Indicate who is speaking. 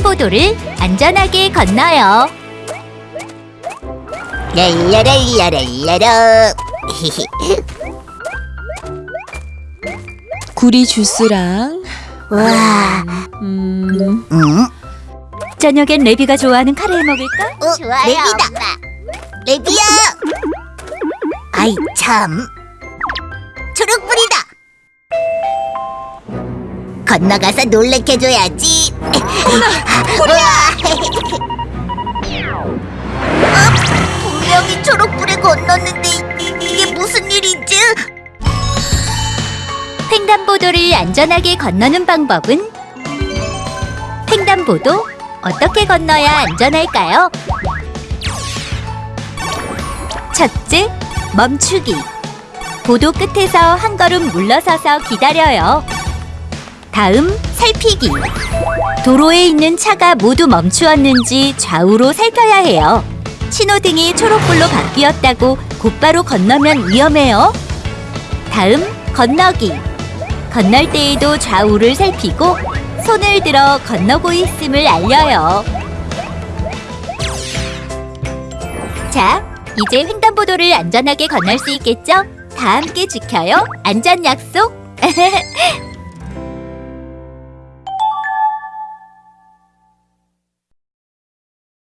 Speaker 1: 횡단보도를 안전하게 건너요.
Speaker 2: 랄라랄라랄라라.
Speaker 3: 구리 주스랑.
Speaker 2: 와.
Speaker 3: 음,
Speaker 2: 음?
Speaker 1: 저녁엔 레비가 좋아하는 카레 먹을까?
Speaker 2: 어, 레비다. 레비야. 아이 참 건너가서 놀래켜줘야지 우와 어, 분명히 초록불에 건넜는데 이- 이게 무슨 일이지?
Speaker 1: 횡단보도를 안전하게 건너는 방법은 횡단보도 어떻게 건너야 안전할까요? 첫째, 멈추기. 보도 끝에서 한 걸음 물러서서 기다려요. 다음, 살피기. 도로에 있는 차가 모두 멈추었는지 좌우로 살펴야 해요. 신호등이 초록불로 바뀌었다고 곧바로 건너면 위험해요. 다음, 건너기. 건널 때에도 좌우를 살피고 손을 들어 건너고 있음을 알려요. 자, 이제 횡단보도를 안전하게 건널 수 있겠죠? 다 함께 지켜요. 안전 약속.